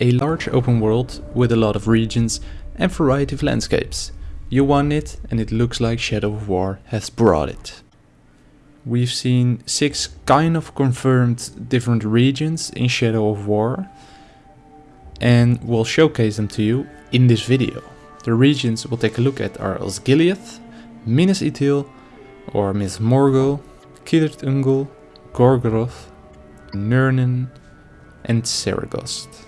A large open world with a lot of regions and variety of landscapes. You want it and it looks like Shadow of War has brought it. We've seen six kind of confirmed different regions in Shadow of War and we'll showcase them to you in this video. The regions we'll take a look at are Osgiliath, Minas Ithil or Minas Morgul, Cirith Ungol, Gorgoroth, Nurnen and Seregost.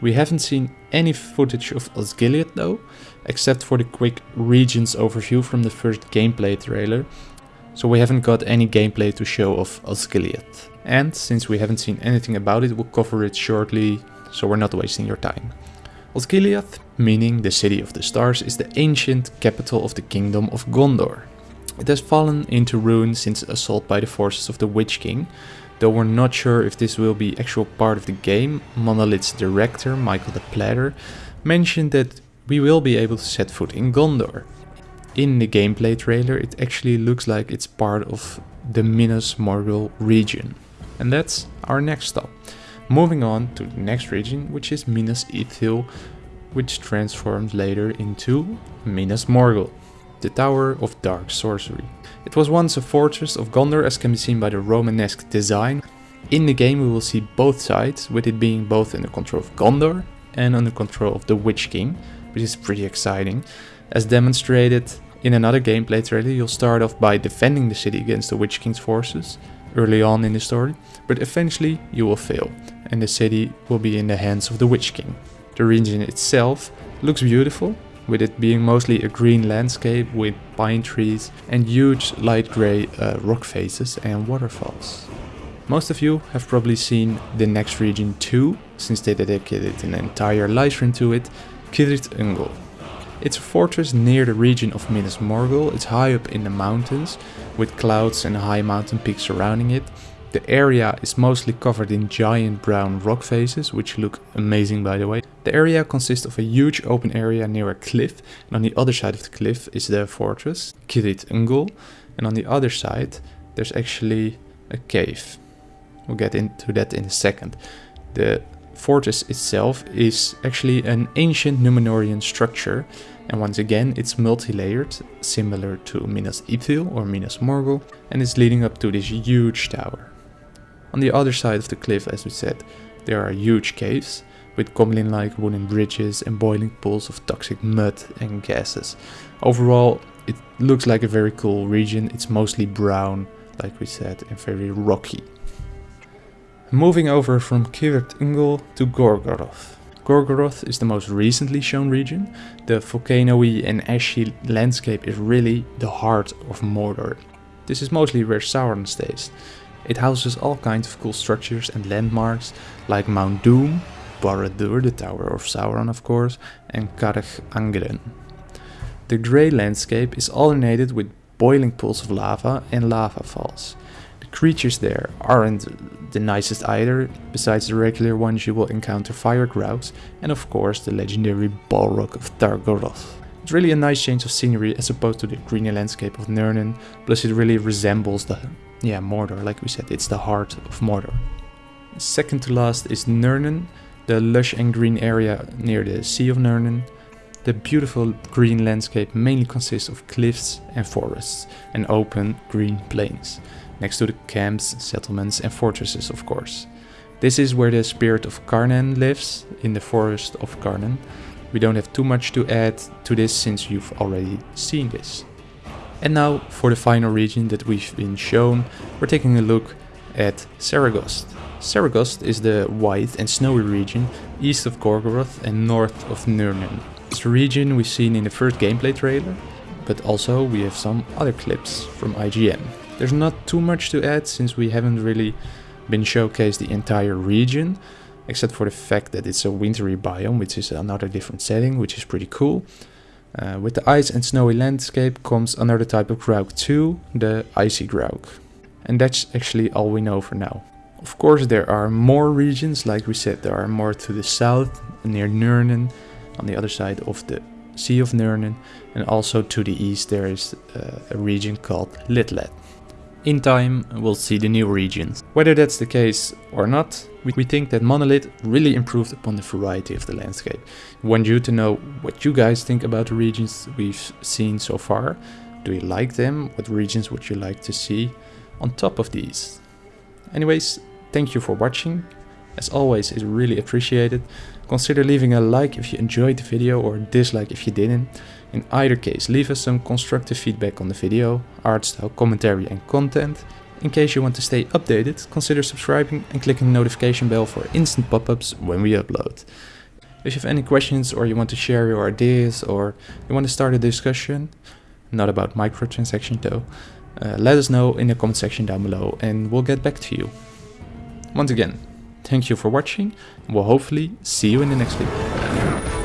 We haven't seen any footage of Osgiliath though, except for the quick regions overview from the first gameplay trailer, so we haven't got any gameplay to show of Osgiliath. And since we haven't seen anything about it, we'll cover it shortly, so we're not wasting your time. Osgiliath, meaning the City of the Stars, is the ancient capital of the Kingdom of Gondor. It has fallen into ruin since assault by the forces of the Witch King, though we're not sure if this will be actual part of the game. Monolith's director, Michael de Plater, mentioned that we will be able to set foot in Gondor. In the gameplay trailer it actually looks like it's part of the Minas Morgul region. And that's our next stop. Moving on to the next region, which is Minas Ithil, which transforms later into Minas Morgul, the Tower of Dark Sorcery. It was once a fortress of Gondor as can be seen by the Romanesque design. In the game we will see both sides, with it being both under control of Gondor and under control of the Witch King, which is pretty exciting. As demonstrated in another gameplay trailer, you'll start off by defending the city against the Witch King's forces early on in the story, but eventually you will fail and the city will be in the hands of the Witch King. The region itself looks beautiful, with it being mostly a green landscape with pine trees and huge light grey uh, rock faces and waterfalls. Most of you have probably seen the next region too, since they dedicated an entire livestream to it, Cirith Ungol. It's a fortress near the region of Minas Morgul, it's high up in the mountains, with clouds and high mountain peaks surrounding it, the area is mostly covered in giant brown rock faces, which look amazing by the way. The area consists of a huge open area near a cliff, and on the other side of the cliff is the fortress, Cirith Ungol, and on the other side there's actually a cave. We'll get into that in a second. The fortress itself is actually an ancient Numenorean structure, and once again it's multi-layered, similar to Minas Ithil or Minas Morgul, and it's leading up to this huge tower. On the other side of the cliff, as we said, there are huge caves with goblin-like wooden bridges and boiling pools of toxic mud and gases. Overall, it looks like a very cool region. It's mostly brown, like we said, and very rocky. Moving over from Cirith Ungol to Gorgoroth. Gorgoroth is the most recently shown region. The volcano-y and ashy landscape is really the heart of Mordor. This is mostly where Sauron stays. It houses all kinds of cool structures and landmarks like Mount Doom, Barad-dûr, the Tower of Sauron of course, and Carach Angren. The grey landscape is alternated with boiling pools of lava and lava falls. The creatures there aren't the nicest either, besides the regular ones you will encounter fire Graugs and of course the legendary Balrog of Dagorroth. It's really a nice change of scenery as opposed to the green landscape of Nurnen, plus it really resembles the yeah, Mordor, like we said, it's the heart of Mordor. Second to last is Nurnen, the lush and green area near the Sea of Nurnen. The beautiful green landscape mainly consists of cliffs and forests and open green plains, next to the camps, settlements and fortresses of course. This is where the spirit of Carnan lives, in the forest of Carnan. We don't have too much to add to this since you've already seen this. And now for the final region that we've been shown, we're taking a look at Seregost. Seregost is the white and snowy region east of Gorgoroth and north of Nurnen. It's a region we've seen in the first gameplay trailer, but also we have some other clips from IGN. There's not too much to add since we haven't really been showcased the entire region, except for the fact that it's a wintry biome, which is another different setting, which is pretty cool. Uh, with the ice and snowy landscape comes another type of Graug too, the Icy Graug. And that's actually all we know for now. Of course there are more regions, like we said, there are more to the south, near Nurnen, on the other side of the Sea of Nurnen, and also to the east there is uh, a region called Lithlad. In time we'll see the new regions. Whether that's the case or not, We think that Monolith really improved upon the variety of the landscape. We want you to know what you guys think about the regions we've seen so far. Do you like them? What regions would you like to see on top of these? Anyways, thank you for watching. As always, it's really appreciated. Consider leaving a like if you enjoyed the video or dislike if you didn't. In either case, leave us some constructive feedback on the video, art style, commentary and content. In case you want to stay updated, consider subscribing and clicking the notification bell for instant pop-ups when we upload. If you have any questions or you want to share your ideas or you want to start a discussion, not about microtransaction though, uh, let us know in the comment section down below and we'll get back to you. Once again, thank you for watching and we'll hopefully see you in the next video.